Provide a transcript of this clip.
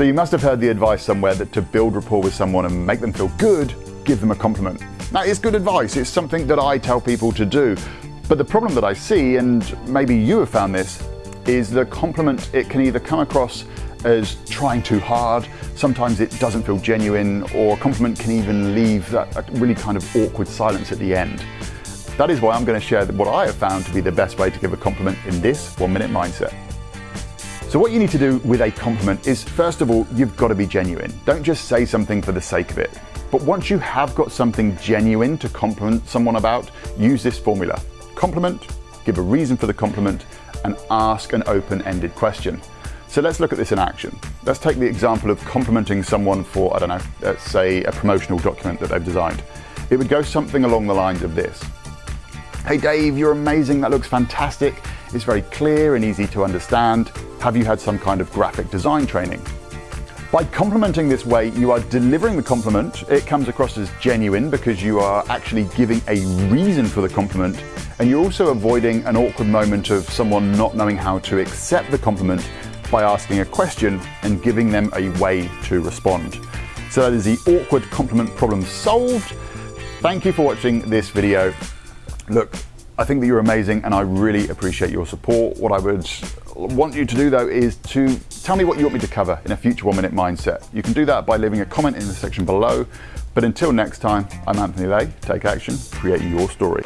So you must have heard the advice somewhere that to build rapport with someone and make them feel good, give them a compliment. That is good advice. It's something that I tell people to do. But the problem that I see, and maybe you have found this, is the compliment, it can either come across as trying too hard, sometimes it doesn't feel genuine, or a compliment can even leave that really kind of awkward silence at the end. That is why I'm going to share what I have found to be the best way to give a compliment in this one minute mindset. So what you need to do with a compliment is first of all, you've got to be genuine. Don't just say something for the sake of it. But once you have got something genuine to compliment someone about, use this formula. Compliment, give a reason for the compliment, and ask an open-ended question. So let's look at this in action. Let's take the example of complimenting someone for, I don't know, let's say a promotional document that they've designed. It would go something along the lines of this. Hey Dave, you're amazing, that looks fantastic. It's very clear and easy to understand. Have you had some kind of graphic design training? By complimenting this way, you are delivering the compliment. It comes across as genuine because you are actually giving a reason for the compliment and you're also avoiding an awkward moment of someone not knowing how to accept the compliment by asking a question and giving them a way to respond. So that is the awkward compliment problem solved. Thank you for watching this video. Look, I think that you're amazing and I really appreciate your support. What I would want you to do though is to tell me what you want me to cover in a future one minute mindset. You can do that by leaving a comment in the section below. But until next time, I'm Anthony Lay. Take action, create your story.